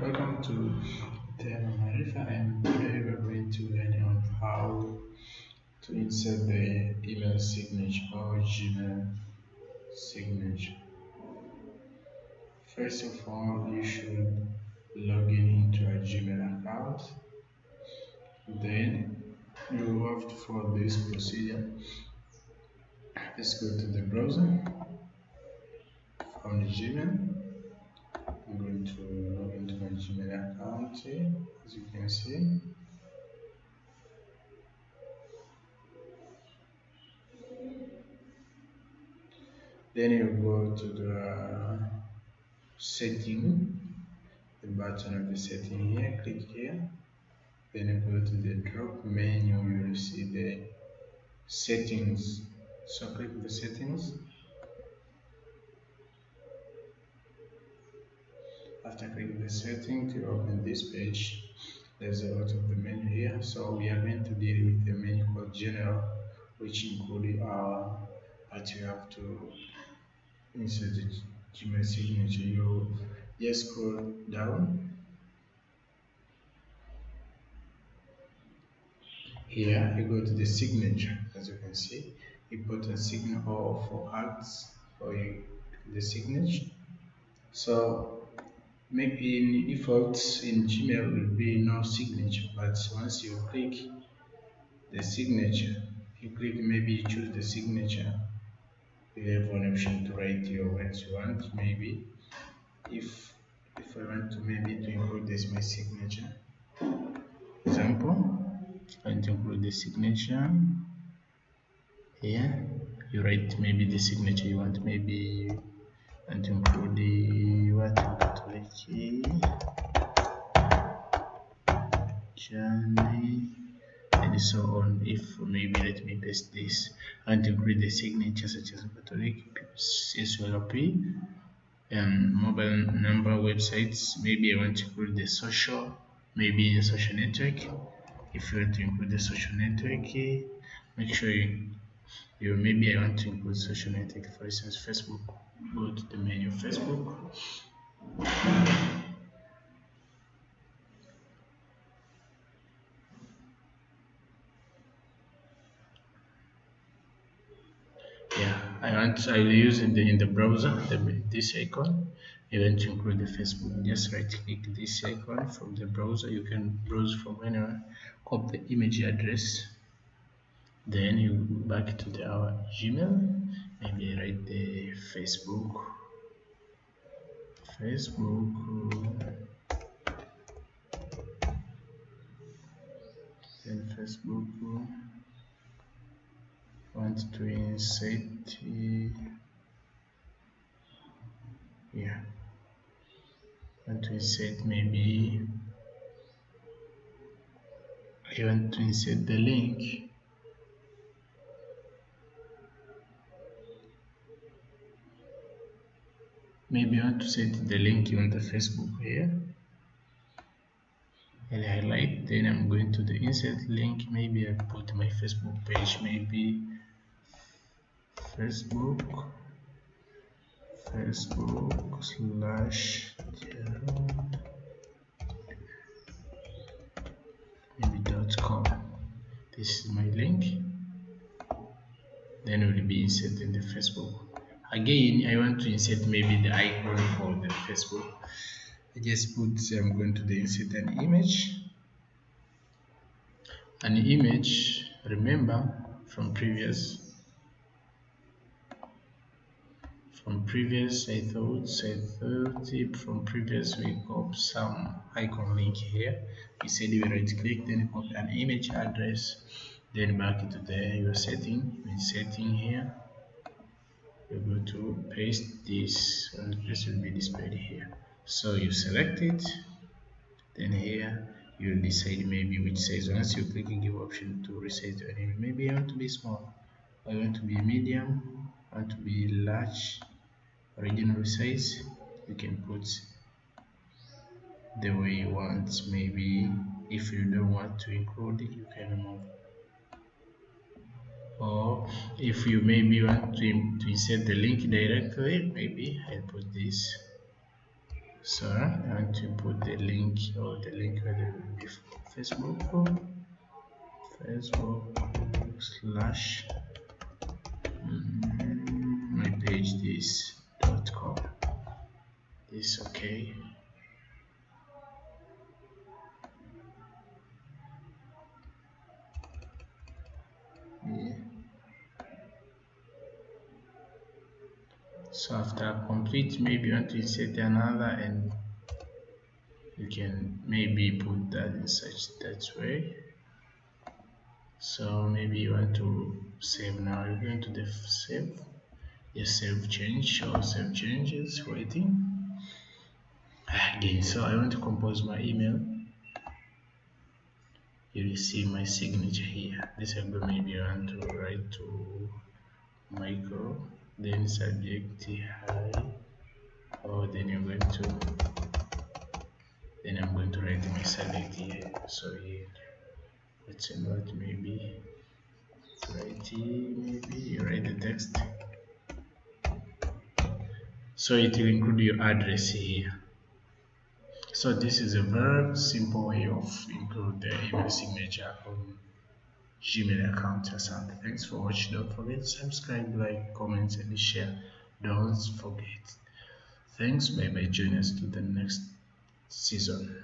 welcome to Tema Marifa and today we're going to learn on how to insert the email signature or Gmail signature. First of all, you should log in into a Gmail account. Then you have to follow this procedure. Let's go to the browser from the Gmail I'm going to log into my Gmail account here, as you can see. Then you go to the setting, the button of the setting here, click here. Then you go to the drop menu, you will see the settings. So click the settings after clicking the setting to open this page there's a lot of the menu here. So we are going to deal with the menu called general which include our that you have to insert the Gmail signature. You just scroll down. Here you go to the signature as you can see. You put a signal for acts for the signature. So maybe in default in Gmail will be no signature but once you click the signature you click maybe choose the signature you have one option to write your words you want maybe. If if I want to maybe to include this my signature example to include the signature here. You write maybe the signature you want maybe and what Turkey, Germany, and so on. If maybe let me paste this and include the signature such as Catholic, SLP, um, mobile number, websites. Maybe I want to include the social, maybe the social network. If you want to include the social network, make sure you, you maybe I want to include social network, for instance, Facebook. Go to the menu Facebook. Yeah I want I will use in the in the browser the, this icon. You want to include the Facebook. Just right click this icon from the browser. You can browse from anywhere. Copy the image address then you go back to the our Gmail maybe write the Facebook. Facebook. Then Facebook. Want to insert yeah. Want to insert maybe. I want to insert the link maybe I want to set the link on the Facebook here. And highlight then I'm going to the insert link. Maybe I put my Facebook page maybe Facebook Facebook slash maybe dot com. This is my link. Then it will be inserted in the Facebook again I want to insert maybe the icon for the Facebook. I just put I'm going to the insert an image. An image remember from previous from previous I thought I thought tip from previous we got some icon link here. We said we right click then copy an image address then back to the your setting setting here you're going to paste this and this will be displayed here. So you select it then here you'll decide maybe which size. Once you click and give option to resize your image maybe I want to be small. I want to be medium. I want to be large. Original size you can put the way you want. Maybe if you don't want to include it you can remove or if you maybe want to, to insert the link directly maybe I'll put this. So I want to put the link or the link where there will be Facebook. Facebook slash mm, my page this dot com. This okay yeah. So after complete maybe you want to insert another and you can maybe put that in such that way. So maybe you want to save now. You're going to the save? Yes save change or save changes waiting again so I want to compose my email. You will see my signature here. This I go maybe I want to write to Michael then subject hi oh then you're going to then I'm going to write my subject here. So here let's invert maybe write maybe you write the text. So it will include your address here. So this is a very simple way of include the email signature on Gmail account or something. Thanks for watching. Don't forget to subscribe, like, comment, and share. Don't forget. Thanks. Bye bye. Join us to the next season.